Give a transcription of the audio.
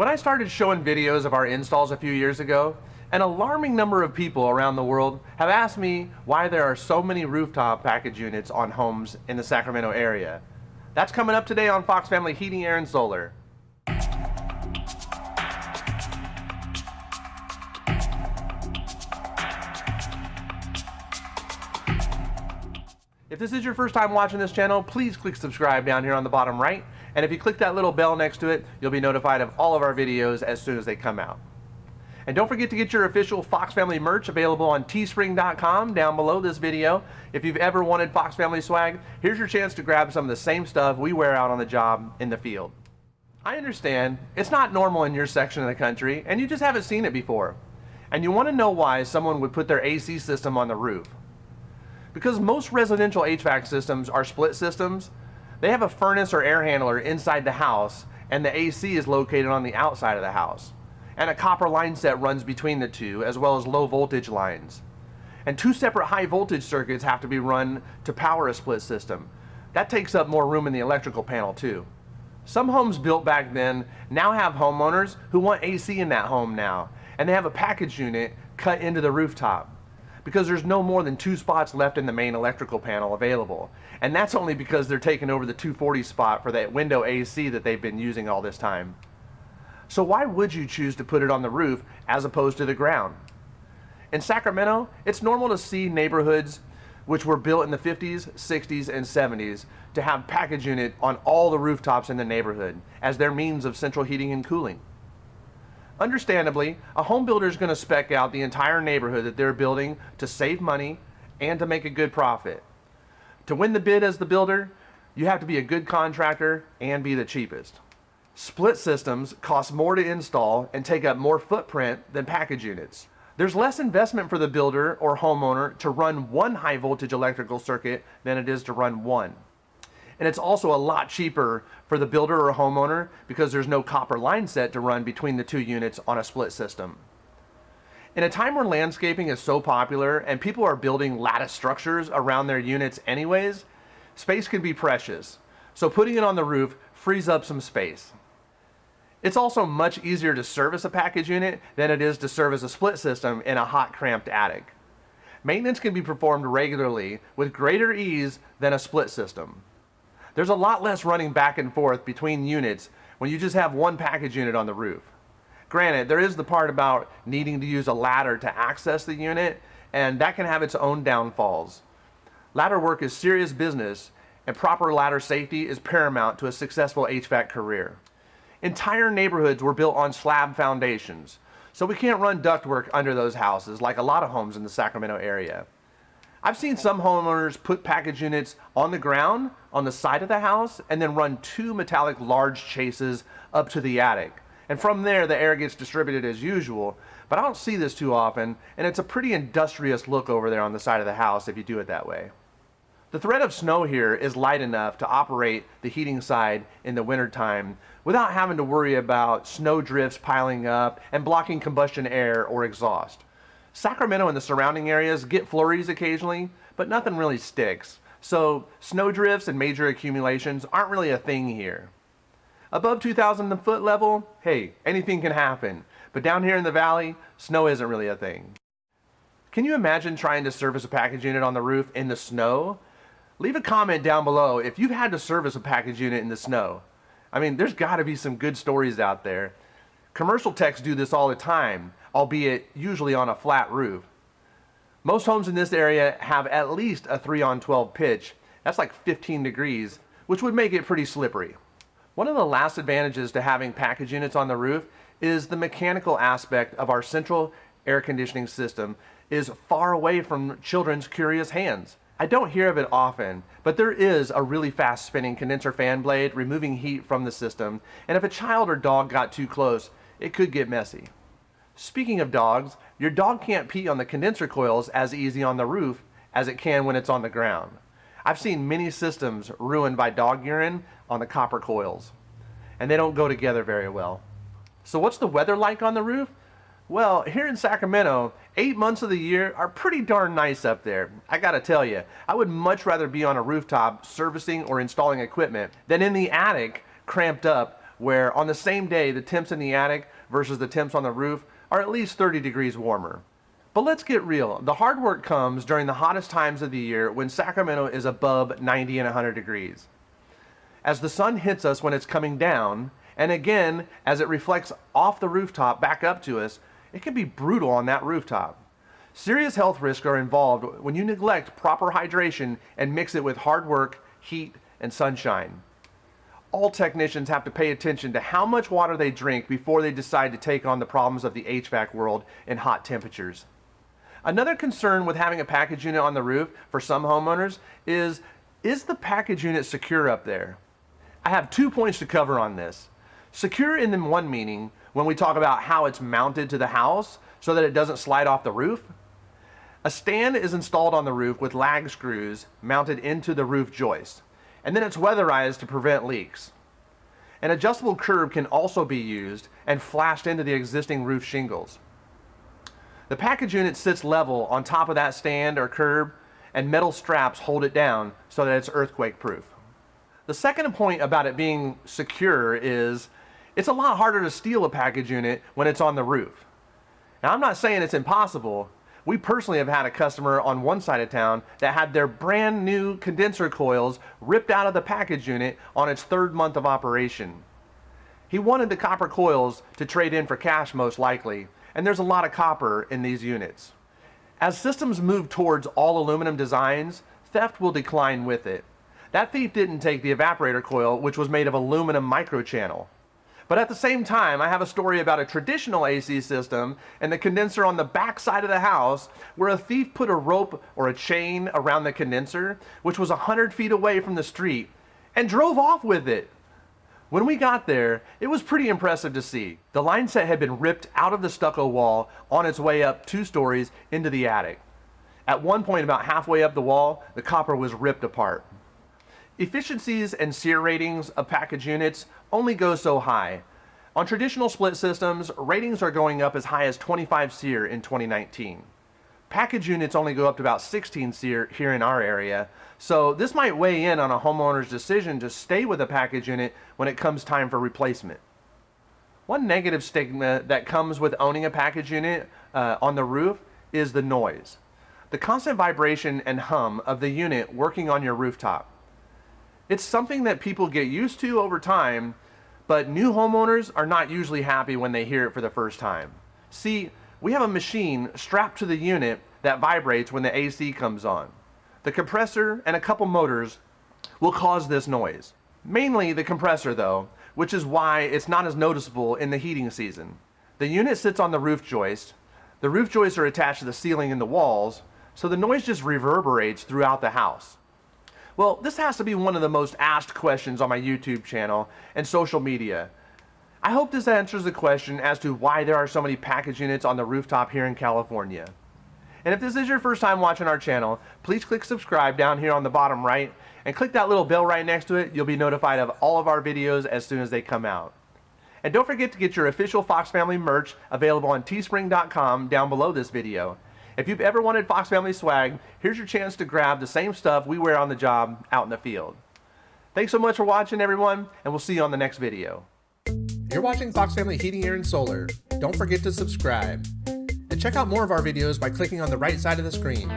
When I started showing videos of our installs a few years ago, an alarming number of people around the world have asked me why there are so many rooftop package units on homes in the Sacramento area. That's coming up today on Fox Family Heating, Air, and Solar. If this is your first time watching this channel, please click subscribe down here on the bottom right and if you click that little bell next to it, you'll be notified of all of our videos as soon as they come out. And don't forget to get your official Fox Family merch available on teespring.com down below this video. If you've ever wanted Fox Family swag, here's your chance to grab some of the same stuff we wear out on the job in the field. I understand, it's not normal in your section of the country, and you just haven't seen it before. And you want to know why someone would put their AC system on the roof. Because most residential HVAC systems are split systems, they have a furnace or air handler inside the house and the AC is located on the outside of the house. And a copper line set runs between the two as well as low voltage lines. And two separate high voltage circuits have to be run to power a split system. That takes up more room in the electrical panel too. Some homes built back then now have homeowners who want AC in that home now and they have a package unit cut into the rooftop because there's no more than two spots left in the main electrical panel available. And that's only because they're taking over the 240 spot for that window AC that they've been using all this time. So why would you choose to put it on the roof as opposed to the ground? In Sacramento, it's normal to see neighborhoods which were built in the 50s, 60s, and 70s to have package unit on all the rooftops in the neighborhood as their means of central heating and cooling. Understandably, a home builder is going to spec out the entire neighborhood that they're building to save money and to make a good profit. To win the bid as the builder, you have to be a good contractor and be the cheapest. Split systems cost more to install and take up more footprint than package units. There's less investment for the builder or homeowner to run one high voltage electrical circuit than it is to run one. And it's also a lot cheaper for the builder or homeowner because there's no copper line set to run between the two units on a split system. In a time where landscaping is so popular and people are building lattice structures around their units anyways, space can be precious. So putting it on the roof frees up some space. It's also much easier to service a package unit than it is to service a split system in a hot cramped attic. Maintenance can be performed regularly with greater ease than a split system. There's a lot less running back and forth between units when you just have one package unit on the roof. Granted, there is the part about needing to use a ladder to access the unit, and that can have its own downfalls. Ladder work is serious business, and proper ladder safety is paramount to a successful HVAC career. Entire neighborhoods were built on slab foundations, so we can't run ductwork under those houses like a lot of homes in the Sacramento area. I've seen some homeowners put package units on the ground on the side of the house and then run two metallic large chases up to the attic. And from there, the air gets distributed as usual. But I don't see this too often, and it's a pretty industrious look over there on the side of the house if you do it that way. The threat of snow here is light enough to operate the heating side in the wintertime without having to worry about snow drifts piling up and blocking combustion air or exhaust. Sacramento and the surrounding areas get flurries occasionally, but nothing really sticks. So snow drifts and major accumulations aren't really a thing here. Above 2,000 foot level, hey, anything can happen. But down here in the valley, snow isn't really a thing. Can you imagine trying to service a package unit on the roof in the snow? Leave a comment down below if you've had to service a package unit in the snow. I mean, there's got to be some good stories out there. Commercial techs do this all the time albeit usually on a flat roof. Most homes in this area have at least a 3 on 12 pitch. That's like 15 degrees, which would make it pretty slippery. One of the last advantages to having package units on the roof is the mechanical aspect of our central air conditioning system is far away from children's curious hands. I don't hear of it often, but there is a really fast spinning condenser fan blade removing heat from the system, and if a child or dog got too close, it could get messy. Speaking of dogs, your dog can't pee on the condenser coils as easy on the roof as it can when it's on the ground. I've seen many systems ruined by dog urine on the copper coils, and they don't go together very well. So what's the weather like on the roof? Well, here in Sacramento, eight months of the year are pretty darn nice up there. I gotta tell you, I would much rather be on a rooftop servicing or installing equipment than in the attic cramped up where on the same day the temps in the attic versus the temps on the roof are at least 30 degrees warmer. But let's get real. The hard work comes during the hottest times of the year when Sacramento is above 90 and 100 degrees. As the sun hits us when it's coming down, and again as it reflects off the rooftop back up to us, it can be brutal on that rooftop. Serious health risks are involved when you neglect proper hydration and mix it with hard work, heat, and sunshine. All technicians have to pay attention to how much water they drink before they decide to take on the problems of the HVAC world in hot temperatures. Another concern with having a package unit on the roof for some homeowners is, is the package unit secure up there? I have two points to cover on this. Secure in the one meaning, when we talk about how it's mounted to the house so that it doesn't slide off the roof. A stand is installed on the roof with lag screws mounted into the roof joist, and then it's weatherized to prevent leaks. An adjustable curb can also be used and flashed into the existing roof shingles. The package unit sits level on top of that stand or curb and metal straps hold it down so that it's earthquake proof. The second point about it being secure is it's a lot harder to steal a package unit when it's on the roof. Now I'm not saying it's impossible. We personally have had a customer on one side of town that had their brand new condenser coils ripped out of the package unit on its third month of operation. He wanted the copper coils to trade in for cash most likely, and there's a lot of copper in these units. As systems move towards all aluminum designs, theft will decline with it. That thief didn't take the evaporator coil, which was made of aluminum microchannel. But at the same time, I have a story about a traditional AC system and the condenser on the back side of the house where a thief put a rope or a chain around the condenser, which was 100 feet away from the street, and drove off with it. When we got there, it was pretty impressive to see. The line set had been ripped out of the stucco wall on its way up two stories into the attic. At one point, about halfway up the wall, the copper was ripped apart. Efficiencies and SEER ratings of package units only go so high. On traditional split systems, ratings are going up as high as 25 SEER in 2019. Package units only go up to about 16 SEER here in our area, so this might weigh in on a homeowner's decision to stay with a package unit when it comes time for replacement. One negative stigma that comes with owning a package unit uh, on the roof is the noise. The constant vibration and hum of the unit working on your rooftop. It's something that people get used to over time, but new homeowners are not usually happy when they hear it for the first time. See, we have a machine strapped to the unit that vibrates when the AC comes on. The compressor and a couple motors will cause this noise. Mainly the compressor though, which is why it's not as noticeable in the heating season. The unit sits on the roof joist. The roof joists are attached to the ceiling and the walls, so the noise just reverberates throughout the house. Well, this has to be one of the most asked questions on my YouTube channel and social media. I hope this answers the question as to why there are so many package units on the rooftop here in California. And if this is your first time watching our channel, please click subscribe down here on the bottom right and click that little bell right next to it. You'll be notified of all of our videos as soon as they come out. And don't forget to get your official Fox Family merch available on teespring.com down below this video. If you've ever wanted Fox Family swag, here's your chance to grab the same stuff we wear on the job out in the field. Thanks so much for watching everyone, and we'll see you on the next video. You're watching Fox Family Heating, Air, and Solar. Don't forget to subscribe. And check out more of our videos by clicking on the right side of the screen.